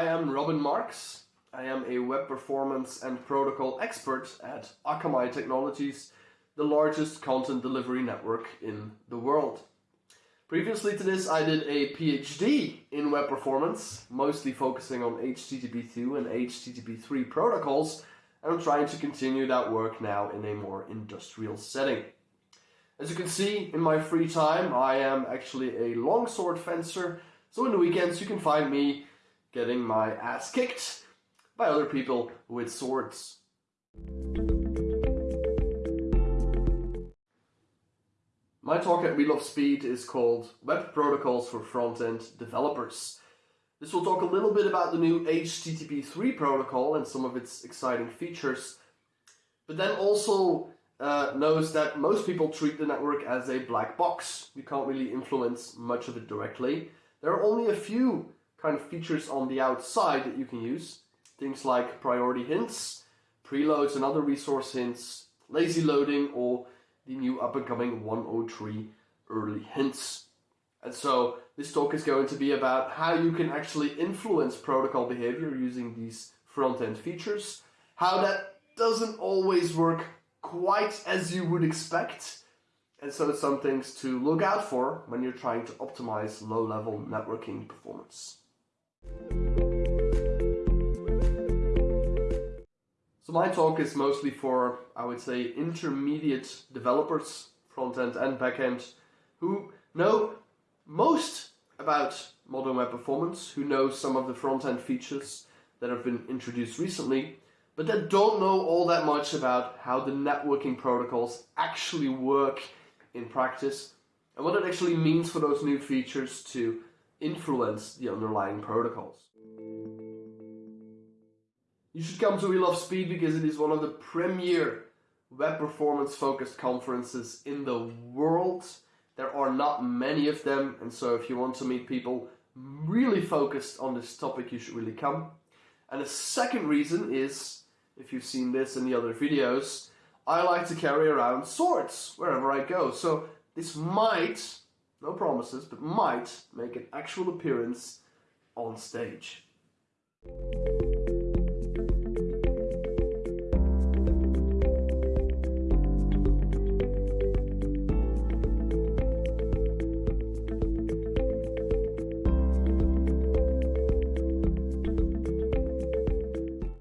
I am Robin Marx. I am a web performance and protocol expert at Akamai Technologies, the largest content delivery network in the world. Previously to this, I did a PhD in web performance, mostly focusing on HTTP2 and HTTP3 protocols, and I'm trying to continue that work now in a more industrial setting. As you can see, in my free time, I am actually a longsword fencer, so in the weekends you can find me getting my ass kicked by other people with swords. My talk at We Love Speed is called Web Protocols for Front-End Developers. This will talk a little bit about the new HTTP 3 protocol and some of its exciting features, but then also uh, knows that most people treat the network as a black box. You can't really influence much of it directly. There are only a few kind of features on the outside that you can use. Things like priority hints, preloads and other resource hints, lazy loading, or the new up and coming 103 early hints. And so this talk is going to be about how you can actually influence protocol behavior using these front-end features, how that doesn't always work quite as you would expect, and so some things to look out for when you're trying to optimize low-level networking performance. So my talk is mostly for, I would say, intermediate developers, front-end and back-end, who know most about modern web performance, who know some of the front-end features that have been introduced recently, but that don't know all that much about how the networking protocols actually work in practice and what it actually means for those new features to influence the underlying protocols. You should come to We Love Speed because it is one of the premier web performance focused conferences in the world. There are not many of them, and so if you want to meet people really focused on this topic, you should really come. And the second reason is, if you've seen this in the other videos, I like to carry around swords wherever I go. So this might no promises, but might make an actual appearance on stage.